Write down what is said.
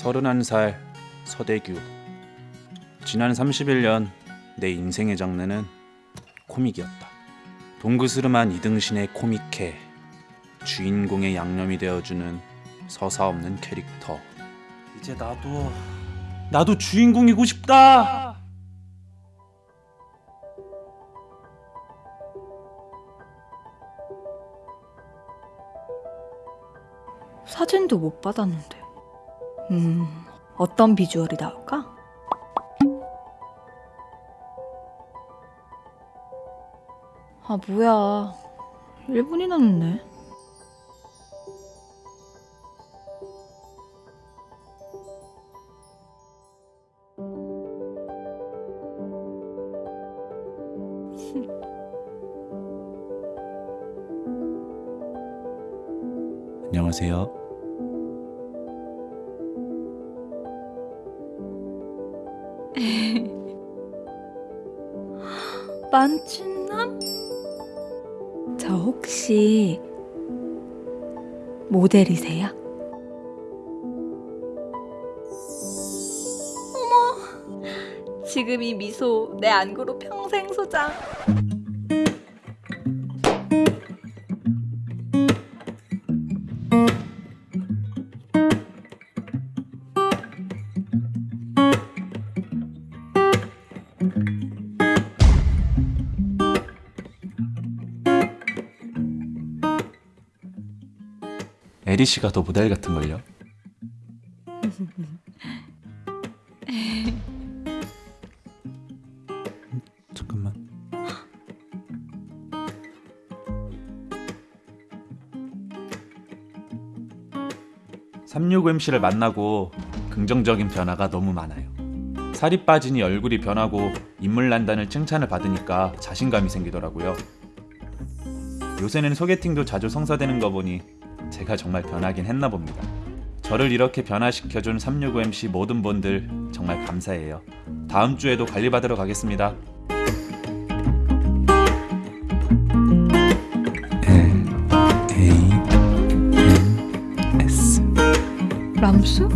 31살 서대규. 지난 31년 내 인생의 장르는 코믹이었다. 동그스름한 이등신의 코믹해 주인공의 양념이 되어주는 서사 없는 캐릭터. 이제 나도 나도 주인공이고 싶다! 사진도 못 받았는데. 음, 어떤 비주얼이 나올까? 아, 뭐야. 1분이나 늦네. 안녕하세요 만춘남? 저 혹시 모델이세요? 어머, 지금 이 미소 내 안구로 평생 소장. 에리 씨가 더 모델 같은 걸요 잠깐만 365MC를 만나고 긍정적인 변화가 너무 많아요. 살이 빠지니 얼굴이 변하고 인물 난다는 칭찬을 받으니까 자신감이 생기더라고요. 요새는 소개팅도 자주 성사되는 거 보니 제가 정말 변하긴 했나 봅니다. 저를 이렇게 변화시켜준 365MC 모든 분들 정말 감사해요. 다음 주에도 관리받으러 가겠습니다. L A N S 람수?